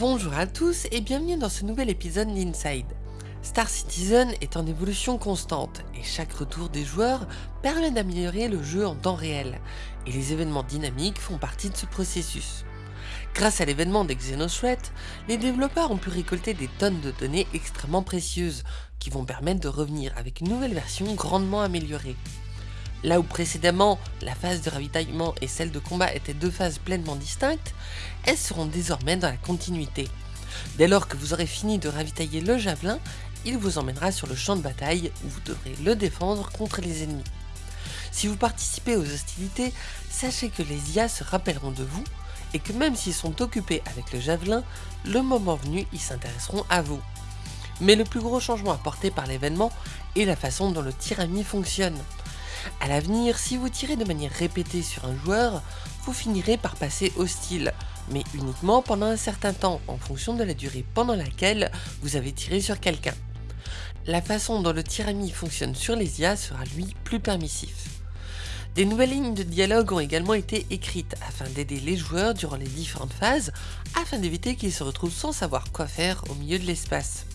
Bonjour à tous et bienvenue dans ce nouvel épisode d'Inside. Star Citizen est en évolution constante et chaque retour des joueurs permet d'améliorer le jeu en temps réel et les événements dynamiques font partie de ce processus. Grâce à l'événement des Xenothreat, les développeurs ont pu récolter des tonnes de données extrêmement précieuses qui vont permettre de revenir avec une nouvelle version grandement améliorée. Là où précédemment, la phase de ravitaillement et celle de combat étaient deux phases pleinement distinctes, elles seront désormais dans la continuité. Dès lors que vous aurez fini de ravitailler le javelin, il vous emmènera sur le champ de bataille où vous devrez le défendre contre les ennemis. Si vous participez aux hostilités, sachez que les IA se rappelleront de vous et que même s'ils sont occupés avec le javelin, le moment venu, ils s'intéresseront à vous. Mais le plus gros changement apporté par l'événement est la façon dont le tirami fonctionne. A l'avenir, si vous tirez de manière répétée sur un joueur, vous finirez par passer hostile, mais uniquement pendant un certain temps en fonction de la durée pendant laquelle vous avez tiré sur quelqu'un. La façon dont le tirami fonctionne sur les IA sera lui plus permissif. Des nouvelles lignes de dialogue ont également été écrites afin d'aider les joueurs durant les différentes phases, afin d'éviter qu'ils se retrouvent sans savoir quoi faire au milieu de l'espace.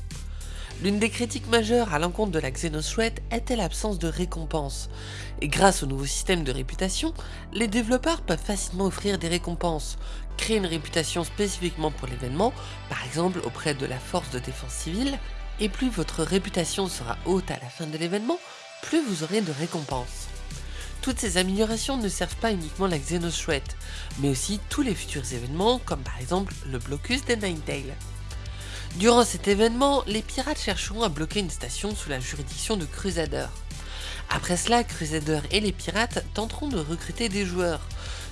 L'une des critiques majeures à l'encontre de la Xenothreat était l'absence de récompenses, et grâce au nouveau système de réputation, les développeurs peuvent facilement offrir des récompenses, créer une réputation spécifiquement pour l'événement, par exemple auprès de la force de défense civile, et plus votre réputation sera haute à la fin de l'événement, plus vous aurez de récompenses. Toutes ces améliorations ne servent pas uniquement la Xenothreat, mais aussi tous les futurs événements comme par exemple le blocus des Ninetales. Durant cet événement, les pirates chercheront à bloquer une station sous la juridiction de Crusader. Après cela, Crusader et les pirates tenteront de recruter des joueurs,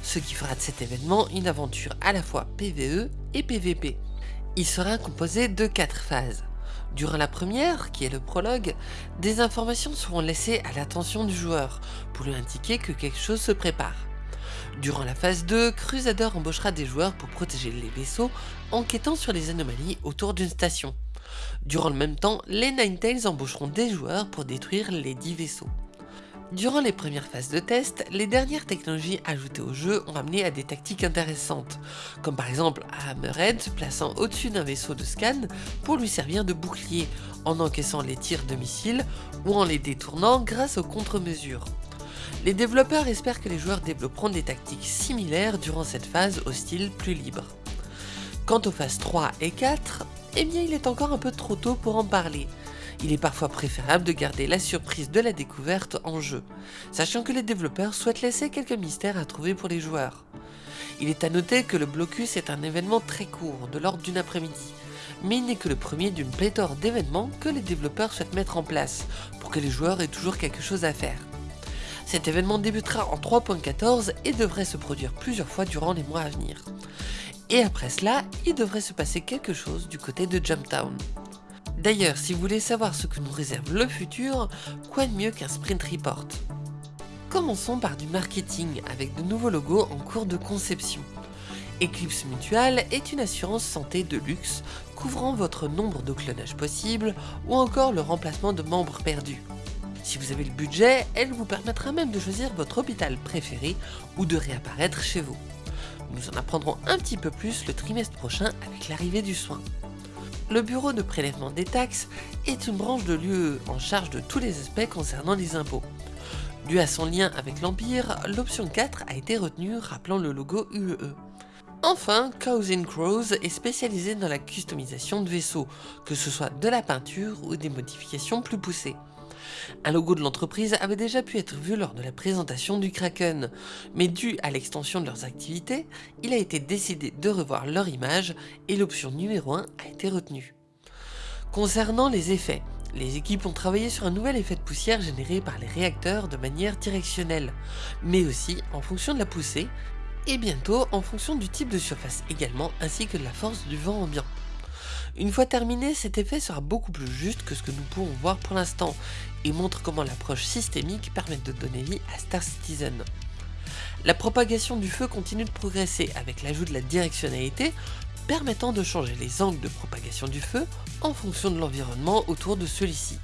ce qui fera de cet événement une aventure à la fois PvE et PvP. Il sera composé de 4 phases. Durant la première, qui est le prologue, des informations seront laissées à l'attention du joueur pour lui indiquer que quelque chose se prépare. Durant la phase 2, Crusader embauchera des joueurs pour protéger les vaisseaux en quêtant sur les anomalies autour d'une station. Durant le même temps, les Ninetales embaucheront des joueurs pour détruire les 10 vaisseaux. Durant les premières phases de test, les dernières technologies ajoutées au jeu ont amené à des tactiques intéressantes, comme par exemple Hammerhead se plaçant au-dessus d'un vaisseau de scan pour lui servir de bouclier, en encaissant les tirs de missiles ou en les détournant grâce aux contre-mesures. Les développeurs espèrent que les joueurs développeront des tactiques similaires durant cette phase au style plus libre. Quant aux phases 3 et 4, eh bien il est encore un peu trop tôt pour en parler. Il est parfois préférable de garder la surprise de la découverte en jeu, sachant que les développeurs souhaitent laisser quelques mystères à trouver pour les joueurs. Il est à noter que le blocus est un événement très court, de l'ordre d'une après-midi, mais il n'est que le premier d'une pléthore d'événements que les développeurs souhaitent mettre en place, pour que les joueurs aient toujours quelque chose à faire. Cet événement débutera en 3.14 et devrait se produire plusieurs fois durant les mois à venir. Et après cela, il devrait se passer quelque chose du côté de Jumptown. D'ailleurs, si vous voulez savoir ce que nous réserve le futur, quoi de mieux qu'un sprint report? Commençons par du marketing avec de nouveaux logos en cours de conception. Eclipse Mutual est une assurance santé de luxe couvrant votre nombre de clonages possibles ou encore le remplacement de membres perdus. Si vous avez le budget, elle vous permettra même de choisir votre hôpital préféré ou de réapparaître chez vous. Nous en apprendrons un petit peu plus le trimestre prochain avec l'arrivée du soin. Le bureau de prélèvement des taxes est une branche de l'UE en charge de tous les aspects concernant les impôts. Dû à son lien avec l'Empire, l'option 4 a été retenue rappelant le logo UE. Enfin, Cows Crows est spécialisé dans la customisation de vaisseaux, que ce soit de la peinture ou des modifications plus poussées. Un logo de l'entreprise avait déjà pu être vu lors de la présentation du Kraken, mais dû à l'extension de leurs activités, il a été décidé de revoir leur image et l'option numéro 1 a été retenue. Concernant les effets, les équipes ont travaillé sur un nouvel effet de poussière généré par les réacteurs de manière directionnelle, mais aussi en fonction de la poussée, et bientôt en fonction du type de surface également, ainsi que de la force du vent ambiant. Une fois terminé, cet effet sera beaucoup plus juste que ce que nous pouvons voir pour l'instant, et montre comment l'approche systémique permet de donner vie à Star Citizen. La propagation du feu continue de progresser avec l'ajout de la directionnalité, permettant de changer les angles de propagation du feu en fonction de l'environnement autour de celui-ci.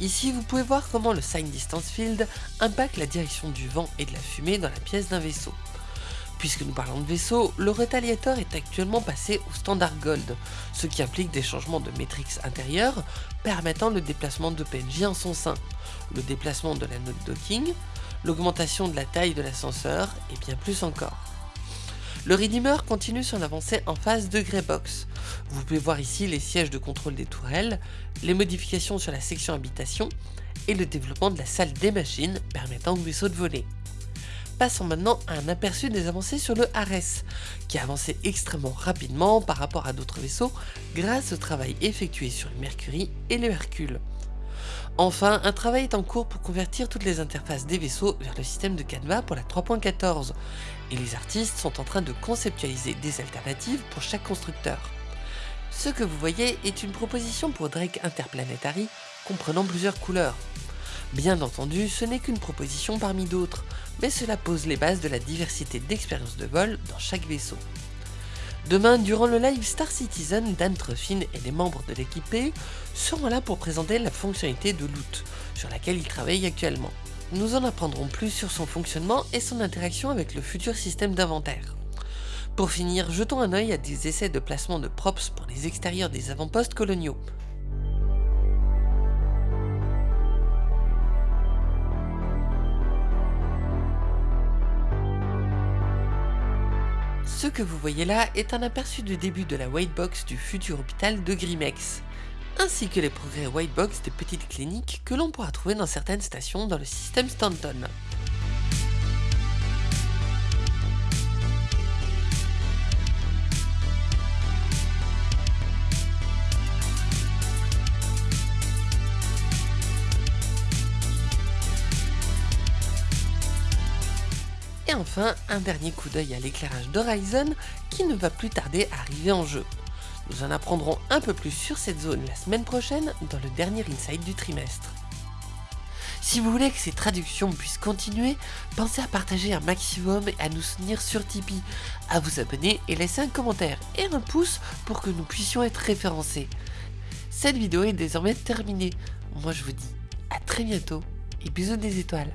Ici, vous pouvez voir comment le Sign Distance Field impacte la direction du vent et de la fumée dans la pièce d'un vaisseau. Puisque nous parlons de vaisseau, le Retaliator est actuellement passé au standard Gold, ce qui implique des changements de métriques intérieures permettant le déplacement de PNJ en son sein, le déplacement de la note docking, l'augmentation de la taille de l'ascenseur et bien plus encore. Le Redeemer continue son avancée en phase de Greybox. Vous pouvez voir ici les sièges de contrôle des tourelles, les modifications sur la section habitation et le développement de la salle des machines permettant au vaisseau de voler. Passons maintenant à un aperçu des avancées sur le Ares, qui a avancé extrêmement rapidement par rapport à d'autres vaisseaux grâce au travail effectué sur le Mercury et le Hercule. Enfin, un travail est en cours pour convertir toutes les interfaces des vaisseaux vers le système de Canva pour la 3.14, et les artistes sont en train de conceptualiser des alternatives pour chaque constructeur. Ce que vous voyez est une proposition pour Drake Interplanetary comprenant plusieurs couleurs. Bien entendu, ce n'est qu'une proposition parmi d'autres, mais cela pose les bases de la diversité d'expériences de vol dans chaque vaisseau. Demain, durant le live Star Citizen, Dan Truffin et les membres de l'équipe seront là pour présenter la fonctionnalité de Loot, sur laquelle ils travaillent actuellement. Nous en apprendrons plus sur son fonctionnement et son interaction avec le futur système d'inventaire. Pour finir, jetons un œil à des essais de placement de props pour les extérieurs des avant-postes coloniaux. Ce que vous voyez là est un aperçu du début de la whitebox du futur hôpital de Grimex, ainsi que les progrès whitebox des petites cliniques que l'on pourra trouver dans certaines stations dans le système Stanton. Et enfin, un dernier coup d'œil à l'éclairage d'Horizon qui ne va plus tarder à arriver en jeu. Nous en apprendrons un peu plus sur cette zone la semaine prochaine dans le dernier Insight du trimestre. Si vous voulez que ces traductions puissent continuer, pensez à partager un maximum et à nous soutenir sur Tipeee, à vous abonner et laisser un commentaire et un pouce pour que nous puissions être référencés. Cette vidéo est désormais terminée. Moi je vous dis à très bientôt et bisous des étoiles.